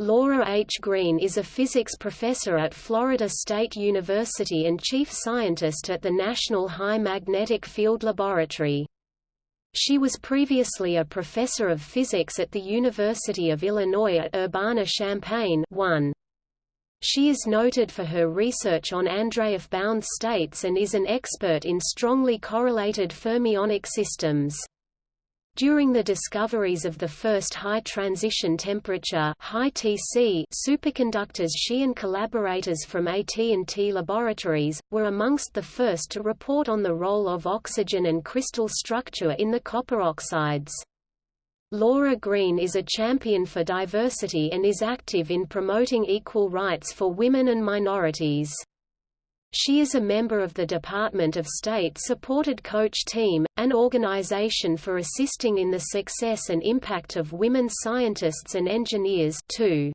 Laura H. Greene is a physics professor at Florida State University and chief scientist at the National High Magnetic Field Laboratory. She was previously a professor of physics at the University of Illinois at Urbana-Champaign 1. She is noted for her research on Andreev bound states and is an expert in strongly correlated fermionic systems. During the discoveries of the first high transition temperature high TC superconductors she and collaborators from AT&T Laboratories, were amongst the first to report on the role of oxygen and crystal structure in the copper oxides. Laura Greene is a champion for diversity and is active in promoting equal rights for women and minorities. She is a member of the Department of State-supported Coach Team, an organization for assisting in the success and impact of women scientists and engineers too.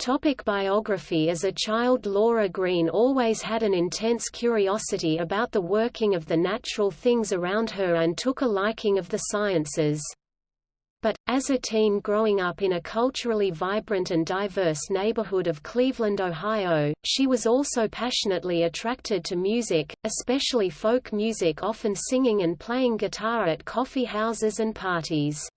Topic biography As a child Laura Greene always had an intense curiosity about the working of the natural things around her and took a liking of the sciences. But, as a teen growing up in a culturally vibrant and diverse neighborhood of Cleveland, Ohio, she was also passionately attracted to music, especially folk music often singing and playing guitar at coffee houses and parties.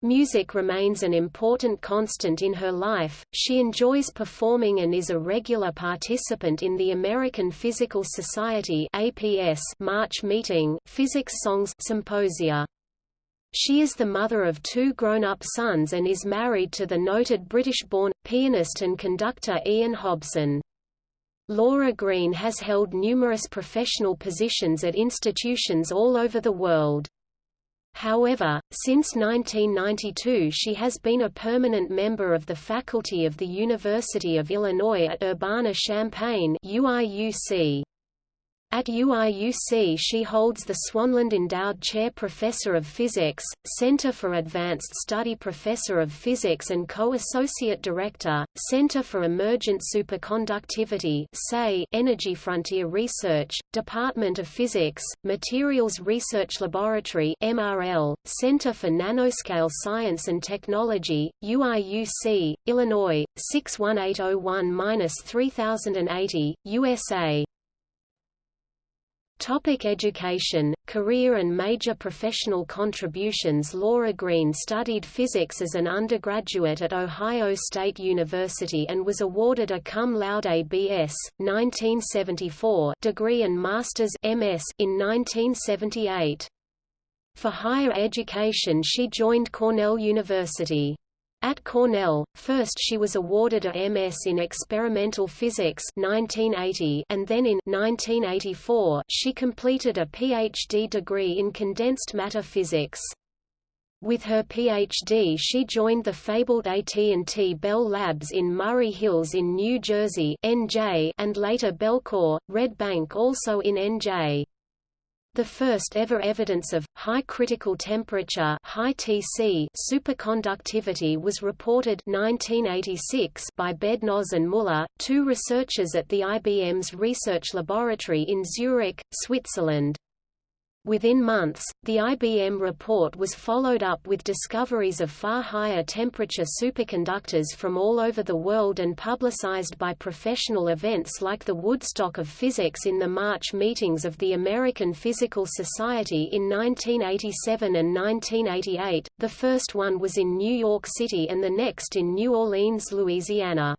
Music remains an important constant in her life. She enjoys performing and is a regular participant in the American Physical Society (APS) March meeting, Physics Songs Symposia. She is the mother of two grown-up sons and is married to the noted British-born, pianist and conductor Ian Hobson. Laura Greene has held numerous professional positions at institutions all over the world. However, since 1992 she has been a permanent member of the faculty of the University of Illinois at Urbana-Champaign UIUC. At UIUC she holds the Swanlund Endowed Chair Professor of Physics, Center for Advanced Study Professor of Physics and Co-Associate Director, Center for Emergent Superconductivity Energy Frontier Research, Department of Physics, Materials Research Laboratory MRL, Center for Nanoscale Science and Technology, UIUC, Illinois, 61801-3080, USA Topic education, career and major professional contributions Laura Greene studied physics as an undergraduate at Ohio State University and was awarded a cum laude B.S. 1974 degree and master's MS in 1978. For higher education she joined Cornell University. At Cornell, first she was awarded a MS in Experimental Physics 1980 and then in 1984 she completed a PhD degree in Condensed Matter Physics. With her PhD she joined the fabled AT&T Bell Labs in Murray Hills in New Jersey NJ and later Bellcore, Red Bank also in NJ. The first ever evidence of, high critical temperature high TC superconductivity was reported 1986 by Bednorz and Muller, two researchers at the IBM's research laboratory in Zurich, Switzerland. Within months, the IBM report was followed up with discoveries of far higher temperature superconductors from all over the world and publicized by professional events like the Woodstock of Physics in the March meetings of the American Physical Society in 1987 and 1988. The first one was in New York City and the next in New Orleans, Louisiana.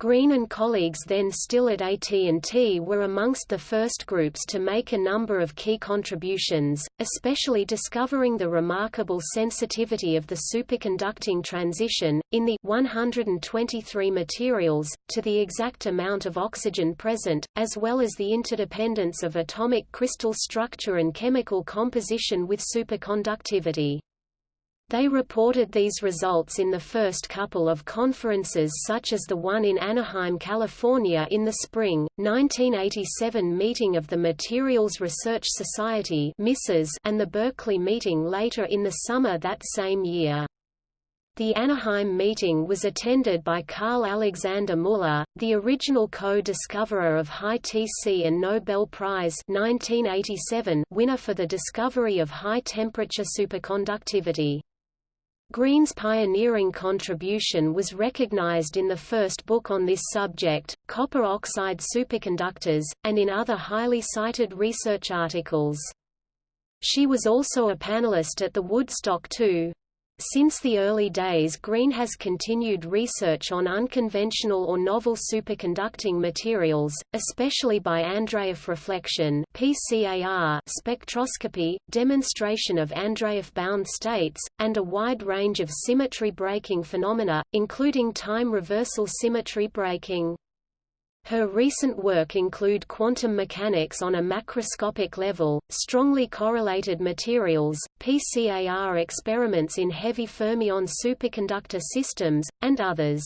Greene and colleagues then still at AT&T were amongst the first groups to make a number of key contributions, especially discovering the remarkable sensitivity of the superconducting transition, in the 123 materials, to the exact amount of oxygen present, as well as the interdependence of atomic crystal structure and chemical composition with superconductivity. They reported these results in the first couple of conferences such as the one in Anaheim, California in the spring, 1987 meeting of the Materials Research Society and the Berkeley meeting later in the summer that same year. The Anaheim meeting was attended by Karl Alexander Muller, the original co-discoverer of high TC and Nobel Prize 1987 winner for the discovery of high-temperature superconductivity. Greene's pioneering contribution was recognized in the first book on this subject, Copper Oxide Superconductors, and in other highly cited research articles. She was also a panelist at the Woodstock 2. Since the early days Greene has continued research on unconventional or novel superconducting materials, especially by Andreev reflection PCAR spectroscopy, demonstration of Andreev-bound states, and a wide range of symmetry breaking phenomena, including time reversal symmetry breaking. Her recent work include quantum mechanics on a macroscopic level, strongly correlated materials, PCAR experiments in heavy fermion superconductor systems, and others.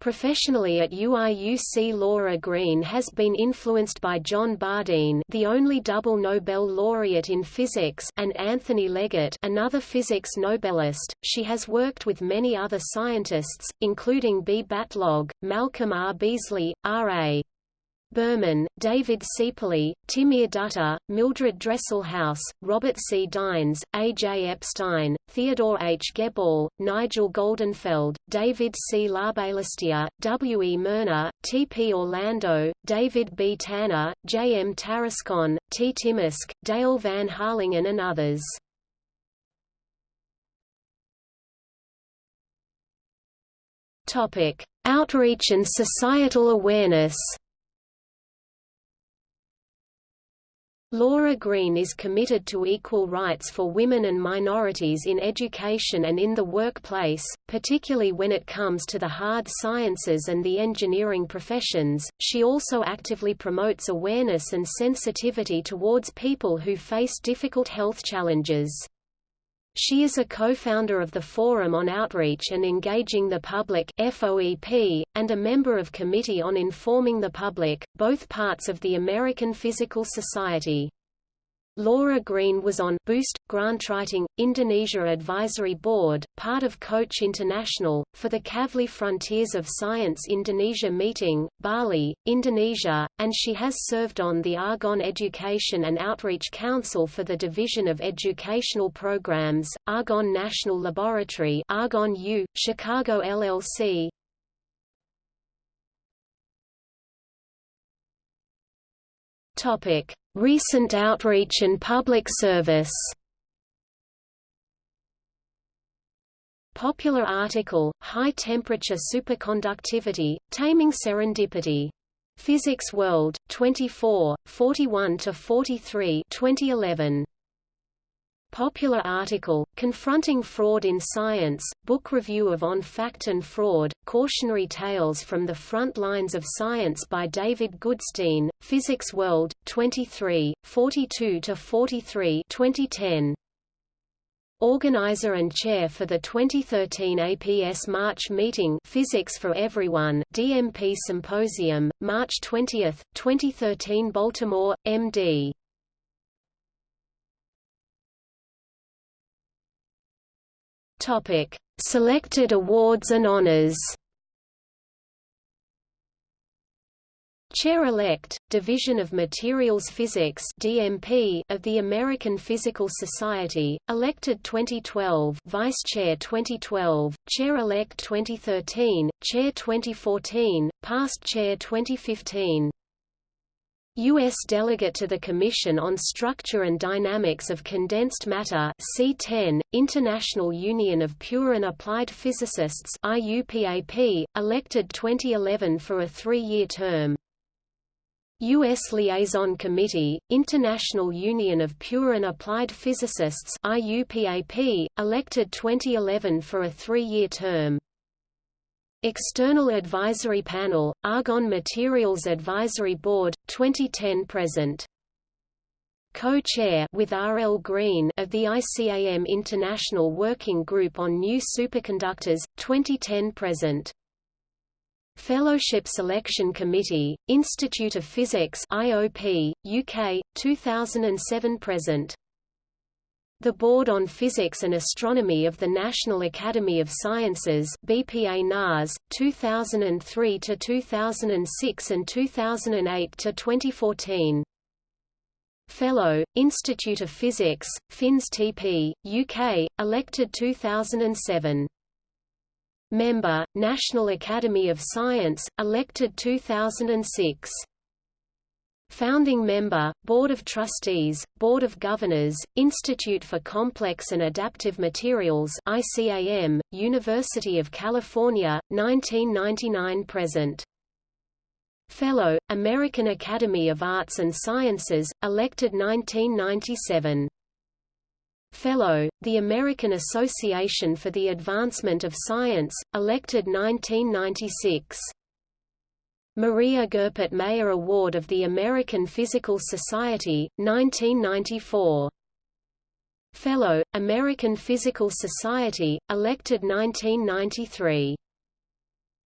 Professionally at UIUC Laura Greene has been influenced by John Bardeen the only double Nobel laureate in physics and Anthony Leggett another physics Nobelist. She has worked with many other scientists, including B. Batlogg, Malcolm R. Beasley, R.A. Buhrman, David Ceperley, Timur Dutta, Mildred Dresselhaus, Robert C. Dynes, A. J. Epstein, Theodore H. Geballe, Nigel Goldenfeld, David C. Larbalestier, W. E. Moerner, T. P. Orlando, David B. Tanner, J. M. Tarascon, T. Timusk, Dale Van Harlingen and others. Outreach and societal awareness Laura Greene is committed to equal rights for women and minorities in education and in the workplace, particularly when it comes to the hard sciences and the engineering professions. She also actively promotes awareness and sensitivity towards people who face difficult health challenges. She is a co-founder of the Forum on Outreach and Engaging the Public FOEP, and a member of Committee on Informing the Public, both parts of the American Physical Society. Laura Greene was on Boost, grant writing Indonesia Advisory Board, part of Coach International, for the Kavli Frontiers of Science Indonesia meeting, Bali, Indonesia, and she has served on the Argonne Education and Outreach Council for the Division of Educational Programs, Argonne National Laboratory Argonne U, Chicago LLC, Topic: Recent outreach and public service. Popular article: High temperature superconductivity, taming serendipity. Physics World, 24, 41 to 43, 2011. Popular article, Confronting Fraud in Science, book review of On Fact and Fraud, Cautionary Tales from the Front Lines of Science by David Goodstein, Physics World, 23, 42–43 2010. Organizer and chair for the 2013 APS March meeting Physics for Everyone DMP Symposium, March 20, 2013 Baltimore, MD Topic: Selected awards and honors. Chair-elect, Division of Materials Physics (DMP) of the American Physical Society, elected 2012, Vice Chair 2012, Chair-elect 2013, Chair 2014, Past Chair 2015. U.S. Delegate to the Commission on Structure and Dynamics of Condensed Matter C10, International Union of Pure and Applied Physicists IUPAP, elected 2011 for a three-year term. U.S. Liaison Committee, International Union of Pure and Applied Physicists IUPAP, elected 2011 for a three-year term. External Advisory Panel, Argonne Materials Advisory Board, 2010–present. Co-chair with R. L. Greene of the ICAM International Working Group on New Superconductors, 2010–present. Fellowship Selection Committee, Institute of Physics IOP, UK, 2007–present. The Board on Physics and Astronomy of the National Academy of Sciences BPA NAS, 2003 to 2006 and 2008 to 2014. Fellow, Institute of Physics, FINS TP, UK, elected 2007. Member, National Academy of Science, elected 2006. Founding member, Board of Trustees, Board of Governors, Institute for Complex and Adaptive Materials ICAM, University of California, 1999–present. Fellow, American Academy of Arts and Sciences, elected 1997. Fellow, the American Association for the Advancement of Science, elected 1996. Maria Goeppert Mayer Award of the American Physical Society, 1994. Fellow, American Physical Society, elected 1993.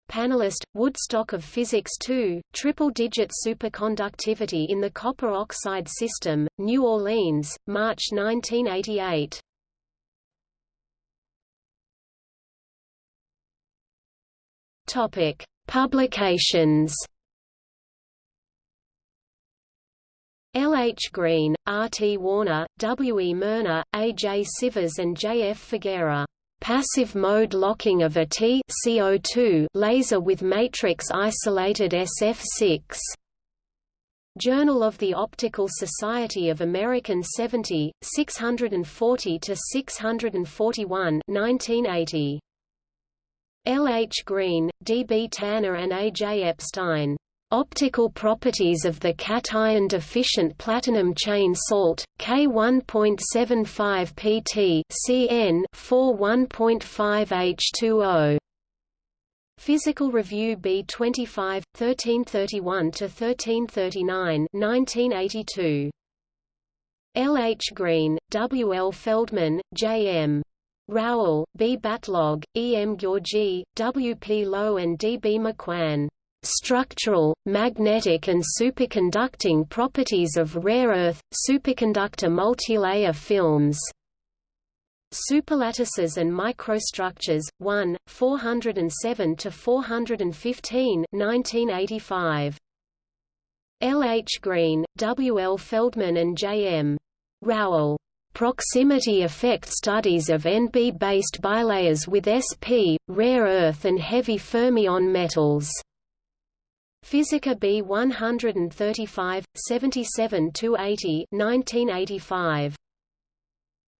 Panelist, Woodstock of Physics II, triple-digit superconductivity in the copper oxide system, New Orleans, March 1988. Topic: Publications. L. H. Greene, R. T. Warner, W. E. Moerner, A. J. Sievers and J. F. Figuera passive mode locking of a T CO2 laser with matrix isolated SF6. Journal of the Optical Society of American 70, 640 to 641, 1980. L. H. Greene, D. B. Tanner and A. J. Epstein. Optical properties of the cation deficient platinum chain salt, K1.75 pt Cn 41.5 H2O. Physical Review B25, 1331–1339 1982. L. H. Greene, W. L. Feldman, J. M. Rowell, B. Batlogg, E. M. Gyorgy, W. P. Lowe and D. B. McWhan structural, magnetic and superconducting properties of rare earth, superconductor multilayer films. Superlattices and Microstructures, 1, 407–415 1985. L. H. Greene, W. L. Feldman and J. M. Rowell. Proximity effect studies of NB-based bilayers with SP, rare earth and heavy fermion metals. Physica B 135, 77–80 1985.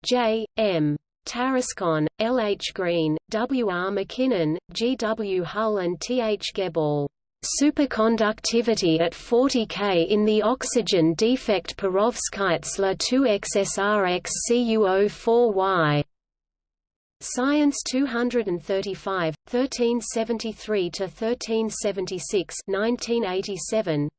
J. M. Tarascon, L. H. Greene, W. R. McKinnon, G. W. Hull and T. H. Geballe. Superconductivity at 40 K in the oxygen defect perovskites La 2 XSRX CuO4Y. Science 235, 1373–1376 1987.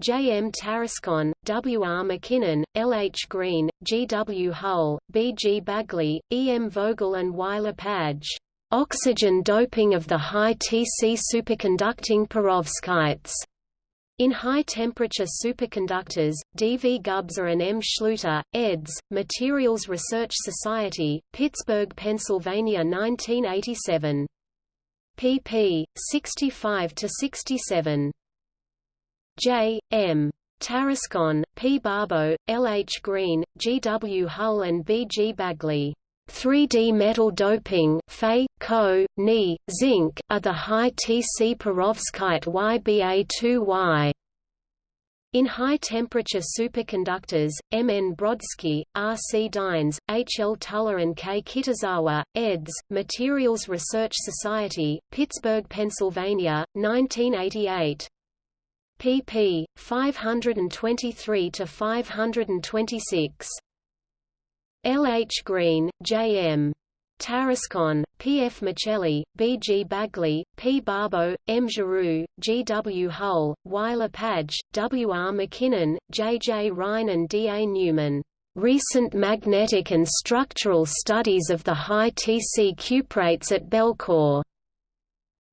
J. M. Tarascon, W. R. McKinnon, L. H. Greene, G. W. Hull, B. G. Bagley, E. M. Vogel and Y. Lepage. Oxygen doping of the high Tc superconducting perovskites. In high-temperature superconductors, D. V. Gubser and M. Schluter, eds., Materials Research Society, Pittsburgh, Pennsylvania 1987. pp. 65–67. J. M. Tarascon, P. Barbo, L. H. Greene, G. W. Hull and B. G. Bagley. 3D metal doping Fe, Co, Ni, zinc, are the high Tc perovskite YBA2Y. In high-temperature superconductors, M. N. Brodsky, R. C. Dynes, H. L. Tuller and K. Kitazawa, eds., Materials Research Society, Pittsburgh, Pennsylvania, 1988. pp. 523–526. L. H. Greene, J. M. Tarascon, P. F. Michelli, B. G. Bagley, P. Barbo, M. Giroux, G. W. Hull, Y. Lepage, W. R. McKinnon, J. J. Rhyne and D. A. Newman. Recent magnetic and structural studies of the high Tc cuprates at Bellcore.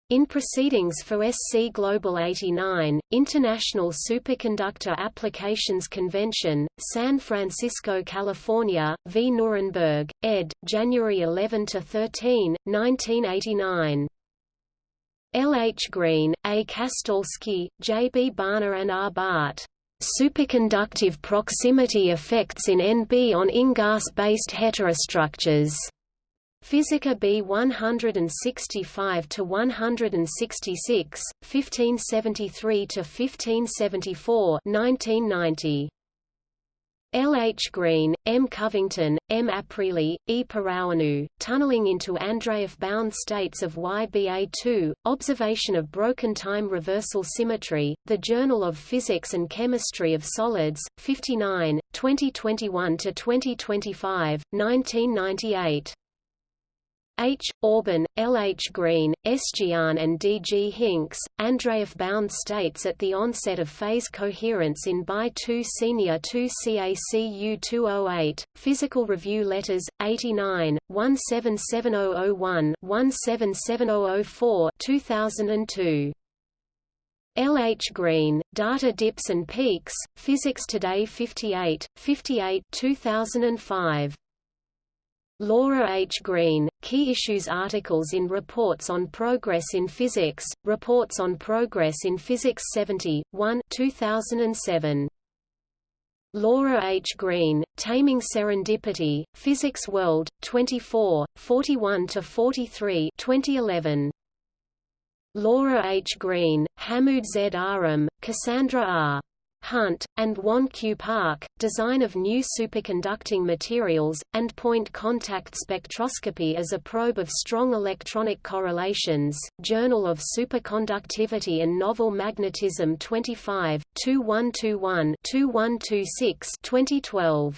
In proceedings for SC Global 89, International Superconductor Applications Convention, San Francisco, California, v. Nuremberg, ed., January 11–13, 1989. L. H. Greene, A. Kastalsky, J. B. Barner and R. Bart. Superconductive proximity effects in NB on InGaAs-based heterostructures. Physica B 165 to 166, 1573 to 1574, 1990. L. H. Greene, M. Covington, M. Aprili, E. Paraonu, Tunneling into Andreev-bound states of YBA2, Observation of Broken Time Reversal Symmetry, The Journal of Physics and Chemistry of Solids, 59, 2021–2025, 1998. H. Orban, L. H. Greene, S. Gian and D. G. Hinks, Andreev-bound states at the onset of phase coherence in BI 2 Senior 2 CACU 208, Physical Review Letters, 89, 177001 177004 2002. L. H. Greene, Data Dips and Peaks, Physics Today 58, 58 2005. Laura H. Greene, Key Issues articles in Reports on Progress in Physics, Reports on Progress in Physics 70, 1 2007. Laura H. Greene, Taming Serendipity, Physics World, 24, 41–43 2011. Laura H. Greene, Hamoud Z. Aram, Cassandra R. Hunt, and Won Q Park, Design of New Superconducting Materials, and Point Contact Spectroscopy as a Probe of Strong Electronic Correlations, Journal of Superconductivity and Novel Magnetism 25, 2121 2126 2012.